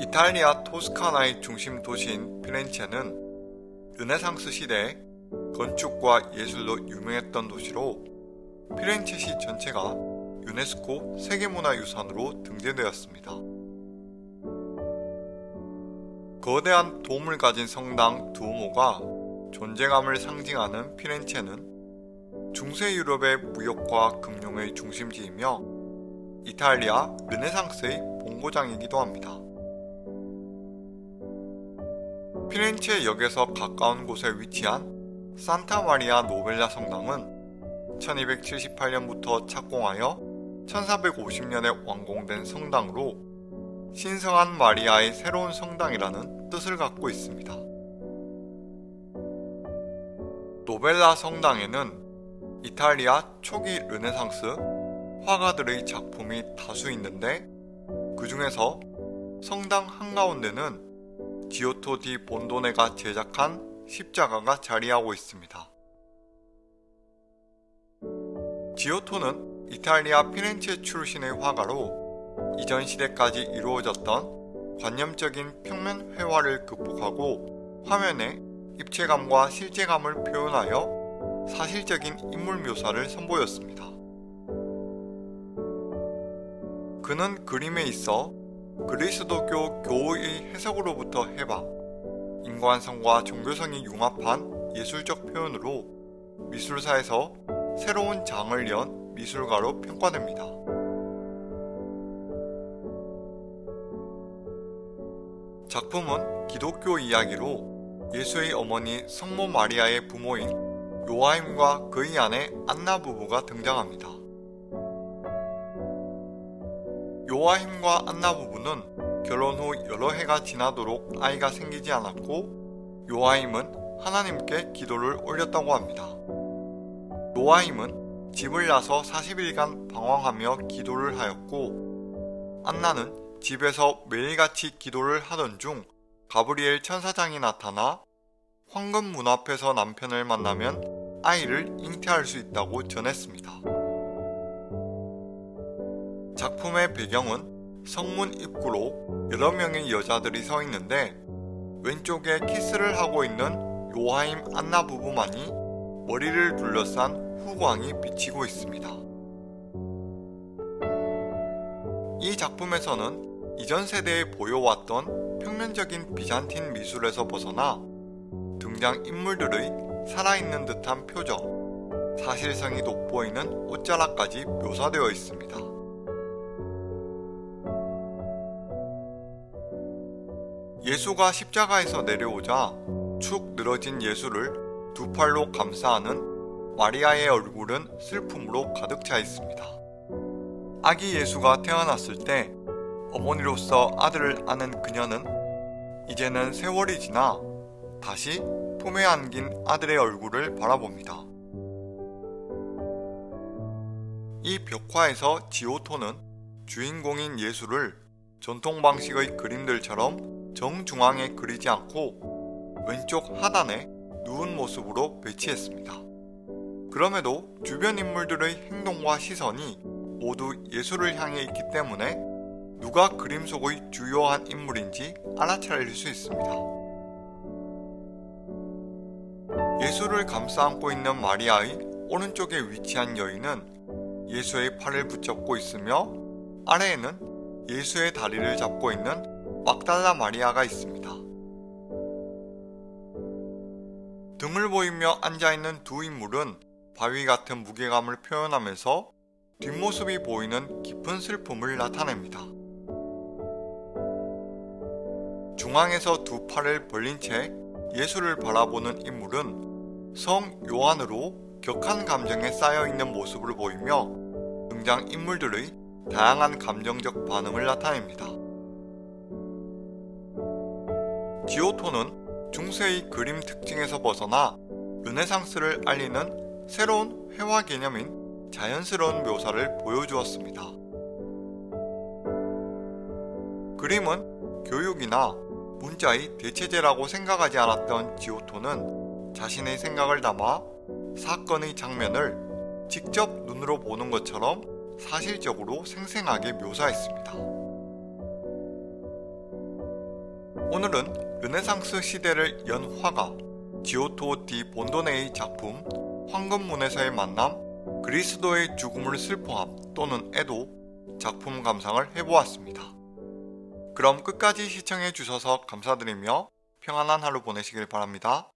이탈리아 토스카나의 중심 도시인 피렌체는 르네상스 시대에 건축과 예술로 유명했던 도시로 피렌체시 전체가 유네스코 세계문화유산으로 등재되었습니다. 거대한 돔을 가진 성당 두오모가 존재감을 상징하는 피렌체는 중세 유럽의 무역과 금융의 중심지이며 이탈리아 르네상스의 본고장이기도 합니다. 피렌체 역에서 가까운 곳에 위치한 산타 마리아 노벨라 성당은 1278년부터 착공하여 1450년에 완공된 성당으로 신성한 마리아의 새로운 성당이라는 뜻을 갖고 있습니다. 노벨라 성당에는 이탈리아 초기 르네상스 화가들의 작품이 다수 있는데 그 중에서 성당 한가운데는 지오토 디 본도네가 제작한 십자가가 자리하고 있습니다. 지오토는 이탈리아 피렌체 출신의 화가로 이전 시대까지 이루어졌던 관념적인 평면 회화를 극복하고 화면에 입체감과 실제감을 표현하여 사실적인 인물 묘사를 선보였습니다. 그는 그림에 있어 그리스도교 교의 해석으로부터 해방, 인간성과 종교성이 융합한 예술적 표현으로 미술사에서 새로운 장을 연 미술가로 평가됩니다. 작품은 기독교 이야기로 예수의 어머니 성모 마리아의 부모인 요하임과 그의 아내 안나 부부가 등장합니다. 요아힘과 안나 부부는 결혼 후 여러 해가 지나도록 아이가 생기지 않았고 요아힘은 하나님께 기도를 올렸다고 합니다. 요아힘은 집을 나서 40일간 방황하며 기도를 하였고 안나는 집에서 매일같이 기도를 하던 중 가브리엘 천사장이 나타나 황금 문 앞에서 남편을 만나면 아이를 잉태할 수 있다고 전했습니다. 작품의 배경은 성문 입구로 여러 명의 여자들이 서 있는데 왼쪽에 키스를 하고 있는 요하임 안나 부부만이 머리를 둘러싼 후광이 비치고 있습니다. 이 작품에서는 이전 세대에 보여왔던 평면적인 비잔틴 미술에서 벗어나 등장 인물들의 살아있는 듯한 표정, 사실성이 돋보이는 옷자락까지 묘사되어 있습니다. 예수가 십자가에서 내려오자 축 늘어진 예수를 두 팔로 감싸하는 마리아의 얼굴은 슬픔으로 가득 차 있습니다. 아기 예수가 태어났을 때 어머니로서 아들을 아는 그녀는 이제는 세월이 지나 다시 품에 안긴 아들의 얼굴을 바라봅니다. 이 벽화에서 지오토는 주인공인 예수를 전통 방식의 그림들처럼 정중앙에 그리지 않고 왼쪽 하단에 누운 모습으로 배치했습니다. 그럼에도 주변 인물들의 행동과 시선이 모두 예술을 향해 있기 때문에 누가 그림 속의 주요한 인물인지 알아차릴 수 있습니다. 예수를 감싸 안고 있는 마리아의 오른쪽에 위치한 여인은 예수의 팔을 붙잡고 있으며 아래에는 예수의 다리를 잡고 있는 막달라 마리아가 있습니다. 등을 보이며 앉아있는 두 인물은 바위 같은 무게감을 표현하면서 뒷모습이 보이는 깊은 슬픔을 나타냅니다. 중앙에서 두 팔을 벌린 채 예수를 바라보는 인물은 성 요한으로 격한 감정에 쌓여있는 모습을 보이며 등장 인물들의 다양한 감정적 반응을 나타냅니다. 기오토는 중세의 그림 특징에서 벗어나 르네상스를 알리는 새로운 회화 개념인 자연스러운 묘사를 보여주었습니다. 그림은 교육이나 문자의 대체제라고 생각하지 않았던 지오토는 자신의 생각을 담아 사건의 장면을 직접 눈으로 보는 것처럼 사실적으로 생생하게 묘사했습니다. 오늘은 르네상스 시대를 연 화가 지오토 디 본도네의 작품 황금문에서의 만남, 그리스도의 죽음을 슬퍼함 또는 애도 작품 감상을 해보았습니다. 그럼 끝까지 시청해주셔서 감사드리며 평안한 하루 보내시길 바랍니다.